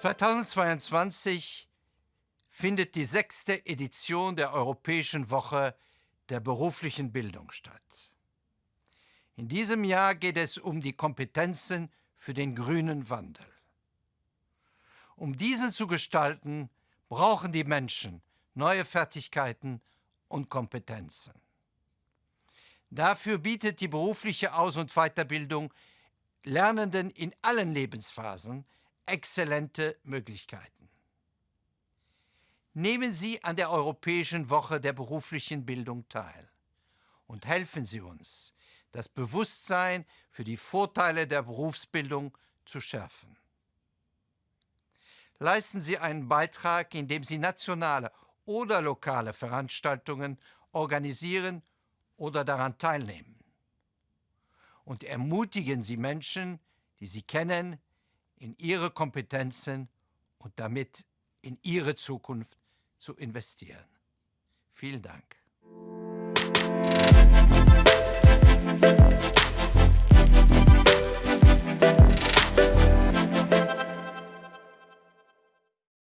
2022 findet die sechste Edition der Europäischen Woche der beruflichen Bildung statt. In diesem Jahr geht es um die Kompetenzen für den grünen Wandel. Um diesen zu gestalten, brauchen die Menschen neue Fertigkeiten und Kompetenzen. Dafür bietet die berufliche Aus- und Weiterbildung Lernenden in allen Lebensphasen exzellente Möglichkeiten. Nehmen Sie an der Europäischen Woche der beruflichen Bildung teil und helfen Sie uns, das Bewusstsein für die Vorteile der Berufsbildung zu schärfen. Leisten Sie einen Beitrag, indem Sie nationale oder lokale Veranstaltungen organisieren oder daran teilnehmen. Und ermutigen Sie Menschen, die Sie kennen, in ihre Kompetenzen und damit in ihre Zukunft zu investieren. Vielen Dank.